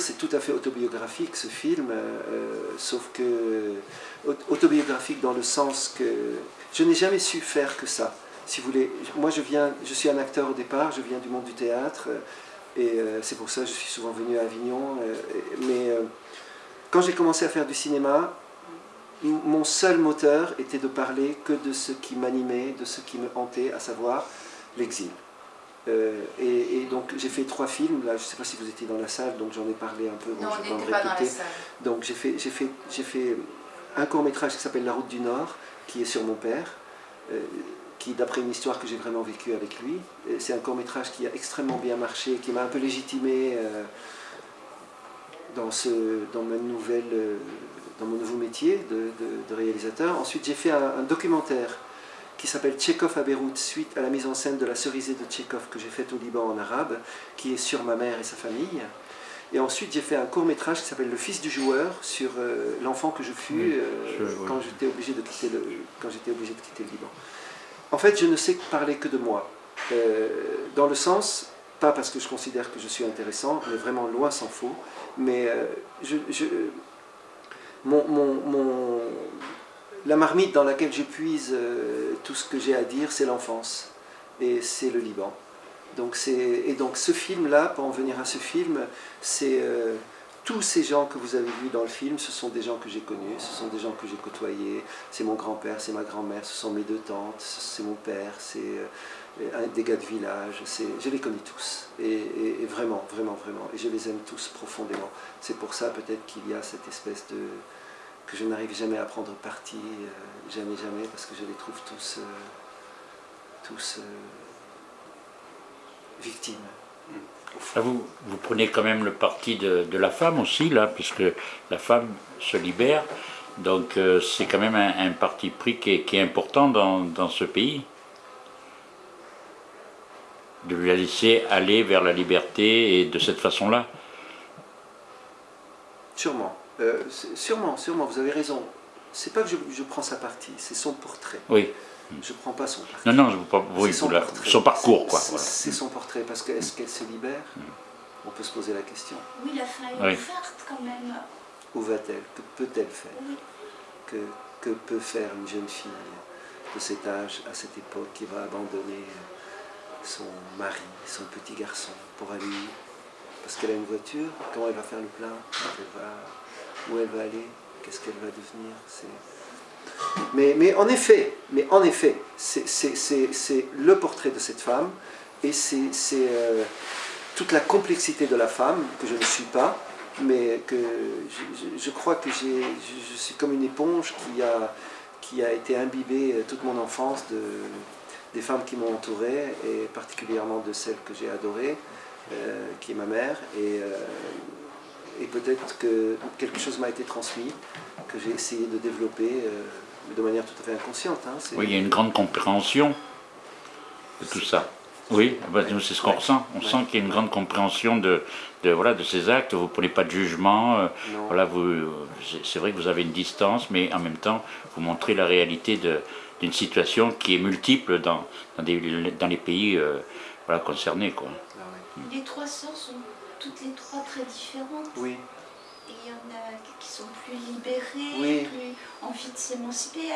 c'est tout à fait autobiographique ce film, euh, sauf que autobiographique dans le sens que je n'ai jamais su faire que ça. Si vous voulez, moi je viens, je suis un acteur au départ, je viens du monde du théâtre, et c'est pour ça que je suis souvent venu à Avignon. mais quand j'ai commencé à faire du cinéma, mon seul moteur était de parler que de ce qui m'animait, de ce qui me hantait, à savoir l'exil. Euh, et, donc j'ai fait trois films, là je ne sais pas si vous étiez dans la salle, donc j'en ai parlé un peu, non, je vais pas, pas Dans la salle. Donc j'ai fait, fait, fait un court métrage qui s'appelle La route du Nord, qui est sur mon père, euh, qui d'après une histoire que j'ai vraiment vécue avec lui. C'est un court métrage qui a extrêmement bien marché, qui m'a un peu légitimé euh, dans, ce, dans ma nouvelle dans mon nouveau métier de, réalisateur. Ensuite, j'ai fait un, documentaire qui s'appelle Tchekhov à Beyrouth, suite à la mise en scène de la cerisée de Tchekhov que j'ai faite au Liban en arabe, qui est sur ma mère et sa famille. Et ensuite, j'ai fait un court métrage qui s'appelle Le fils du joueur, sur euh, l'enfant que je fus euh, quand j'étais obligé, de quitter le, quand obligé de quitter le Liban. En fait, je ne sais parler que de moi, euh, dans le sens, pas parce que je considère que je suis intéressant, mais vraiment loin s'en faut, mais je, mon, la marmite dans laquelle j'épuise euh, tout ce que j'ai à dire, c'est l'enfance. Et c'est le Liban. Donc et donc ce film-là, pour en venir à ce film, c'est euh, tous ces gens que vous avez vus dans le film, ce sont des gens que j'ai connus, ce sont des gens que j'ai côtoyés. C'est mon grand-père, c'est ma grand-mère, ce sont mes deux tantes, c'est mon père, c'est euh, des gars de village. Je les connais tous. Et, vraiment, vraiment, vraiment. Et je les aime tous profondément. C'est pour ça peut-être qu'il y a cette espèce de que je n'arrive jamais à prendre parti, euh, jamais, jamais, parce que je les trouve tous, euh, tous euh, victimes. Ah, vous, vous prenez quand même le parti de, la femme aussi, là, puisque la femme se libère, donc c'est quand même un, parti pris qui est, important dans, dans, ce pays. De la laisser aller vers la liberté et de cette façon-là. Sûrement. Euh, sûrement, sûrement, vous avez raison. C'est pas que je, prends sa partie, c'est son portrait. Oui. Je prends pas son portrait. Non, non, je pas, oui, son, son, parcours, quoi. C'est son portrait, parce que est-ce qu'elle se libère mm. On peut se poser la question. Oui, la fin est ouverte quand même. Où va-t-elle? Que peut-elle faire? Que, que peut faire une jeune fille de cet âge, à cette époque, qui va abandonner son mari, son petit garçon, pour aller parce qu'elle a une voiture, comment elle va faire le plein? Elle va où elle va aller, qu'est-ce qu'elle va devenir. Mais, en effet, mais en effet, c'est le portrait de cette femme et c'est euh, toute la complexité de la femme que je ne suis pas, mais que je, crois que je, suis comme une éponge qui a, qui a été imbibée euh, toute mon enfance de, des femmes qui m'ont entouré et particulièrement de celle que j'ai adorée, euh, qui est ma mère. Et peut-être que quelque chose m'a été transmis, que j'ai essayé de développer euh, de manière tout à fait inconsciente. Hein, oui, il y a une grande compréhension de tout ça. Oui, bah, c'est ce qu'on ressent. On sent qu'il y a une grande compréhension de, de, voilà, de ces actes. Vous ne prenez pas de jugement. Euh, voilà, vous, c'est vrai que vous avez une distance, mais en même temps, vous montrez la réalité d'une situation qui est multiple dans, dans, dans les pays euh, voilà, concernés. Quoi. Ah les trois sœurs sont toutes les trois très différentes. Oui. Et il y en a qui sont plus libérées, plus envie de s'émanciper.